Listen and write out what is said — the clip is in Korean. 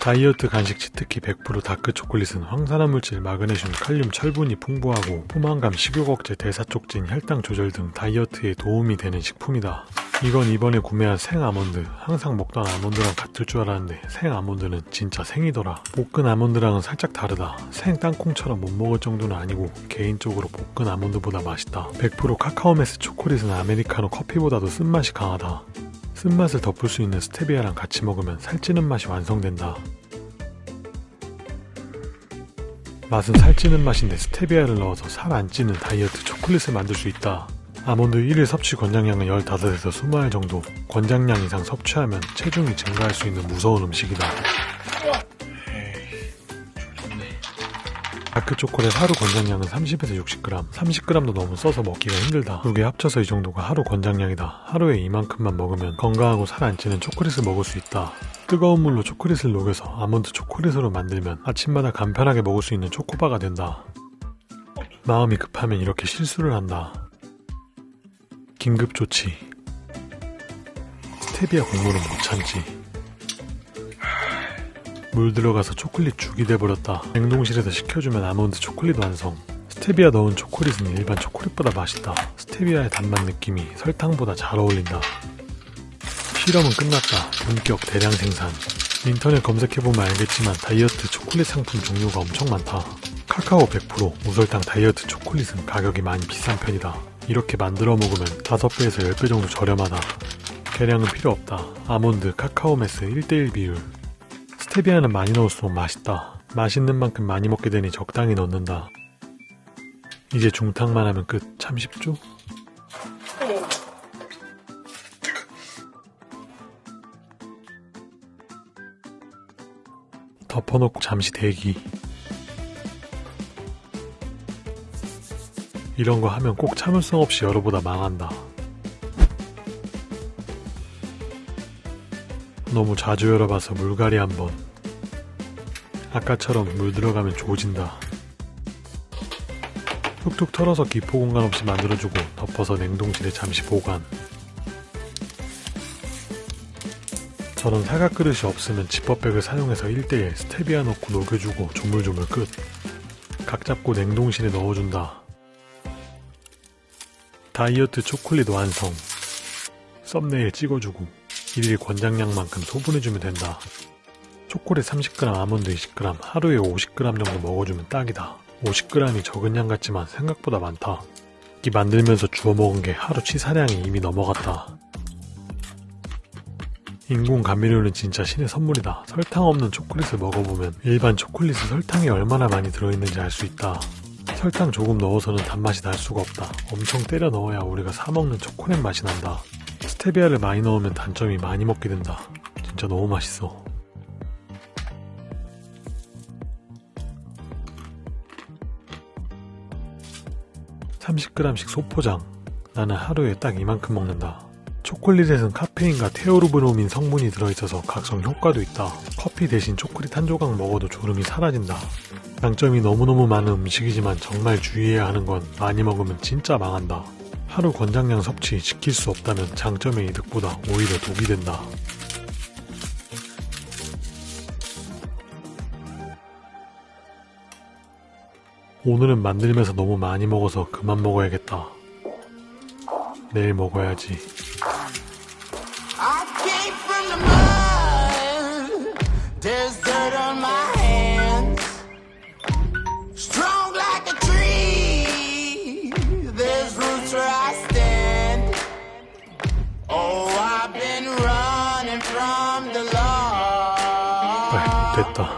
다이어트 간식 치트키 100% 다크 초콜릿은 항산화 물질, 마그네슘, 칼륨, 철분이 풍부하고 포만감, 식욕 억제, 대사 촉진, 혈당 조절 등 다이어트에 도움이 되는 식품이다. 이건 이번에 구매한 생 아몬드 항상 먹던 아몬드랑 같을 줄 알았는데 생 아몬드는 진짜 생이더라. 볶은 아몬드랑은 살짝 다르다. 생 땅콩처럼 못 먹을 정도는 아니고 개인적으로 볶은 아몬드보다 맛있다. 100% 카카오매스 초콜릿은 아메리카노 커피보다도 쓴맛이 강하다 쓴맛을 덮을 수 있는 스테비아랑 같이 먹으면 살찌는 맛이 완성된다. 맛은 살찌는 맛인데 스테비아를 넣어서 살 안 찌는 다이어트 초콜릿을 만들 수 있다. 아몬드 1일 섭취 권장량은 15에서 20알 정도. 권장량 이상 섭취하면 체중이 증가할 수 있는 무서운 음식이다 다크 초콜릿 하루 권장량은 30에서 60g 30g도 너무 써서 먹기가 힘들다. 두 개 합쳐서 이 정도가 하루 권장량이다. 하루에 이만큼만 먹으면 건강하고 살 안 찌는 초콜릿을 먹을 수 있다. 뜨거운 물로 초콜릿을 녹여서 아몬드 초콜릿으로 만들면 아침마다 간편하게 먹을 수 있는 초코바가 된다. 마음이 급하면 이렇게 실수를 한다. 긴급조치. 스테비아 공로는 못 참지 물 들어가서 초콜릿 죽이 돼버렸다. 냉동실에서 식혀주면 아몬드 초콜릿 완성. 스테비아 넣은 초콜릿은 일반 초콜릿보다 맛있다. 스테비아의 단맛 느낌이 설탕보다 잘 어울린다. 실험은 끝났다. 본격 대량 생산. 인터넷 검색해보면 알겠지만 다이어트 초콜릿 상품 종류가 엄청 많다. 카카오 100% 무설탕 다이어트 초콜릿은 가격이 많이 비싼 편이다. 이렇게 만들어 먹으면 5배에서 10배 정도 저렴하다. 계량은 필요 없다. 아몬드, 카카오 메스 1대1 비율. 스테비아는 많이 넣을수록 맛있다. 맛있는 만큼 많이 먹게 되니 적당히 넣는다. 이제 중탕만 하면 끝. 참 쉽죠? 덮어놓고 잠시 대기. 이런 거 하면 꼭 참을성 없이 열어보다 망한다. 너무 자주 열어봐서 물갈이 한번. 아까처럼 물 들어가면 조진다. 툭툭 털어서 기포 공간 없이 만들어주고 덮어서 냉동실에 잠시 보관. 저런 사각 그릇이 없으면 지퍼백을 사용해서 1대1 스테비아 넣고 녹여주고 조물조물 끝. 각 잡고 냉동실에 넣어준다. 다이어트 초콜릿 완성 썸네일 찍어주고 1일 권장량만큼 소분해주면 된다. 초콜릿 30g 아몬드 20g 하루에 50g 정도 먹어주면 딱이다. 50g이 적은 양 같지만 생각보다 많다. 이 만들면서 주워 먹은 게 하루 치사량이 이미 넘어갔다. 인공 감미료는 진짜 신의 선물이다. 설탕 없는 초콜릿을 먹어보면 일반 초콜릿은 설탕이 얼마나 많이 들어있는지 알 수 있다. 설탕 조금 넣어서는 단맛이 날 수가 없다. 엄청 때려 넣어야 우리가 사먹는 초콜릿 맛이 난다. 스테비아를 많이 넣으면 단점이 많이 먹게 된다. 진짜 너무 맛있어. (30g씩) 소포장 나는 하루에 딱 이만큼 먹는다 초콜릿에는 카페인과 테오르브노민 성분이 들어있어서 각성 효과도 있다. 커피 대신 초콜릿 한 조각 먹어도 졸음이 사라진다. 장점이 너무너무 많은 음식이지만 정말 주의해야 하는 건 많이 먹으면 진짜 망한다. 하루 권장량 섭취 지킬 수 없다면 장점의 이득보다 오히려 독이 된다. 오늘은 만들면서 너무 많이 먹어서 그만 먹어야겠다. 내일 먹어야지. 됐다.